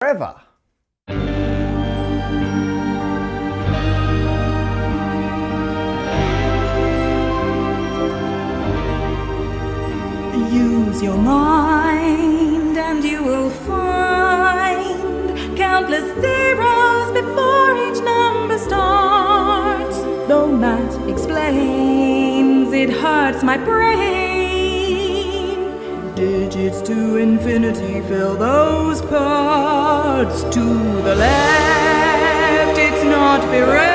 forever. Use your mind and you will find countless zeros before each number starts. Though math explains, it hurts my brain. Digits to infinity fill those parts. To the left, it's not bereft.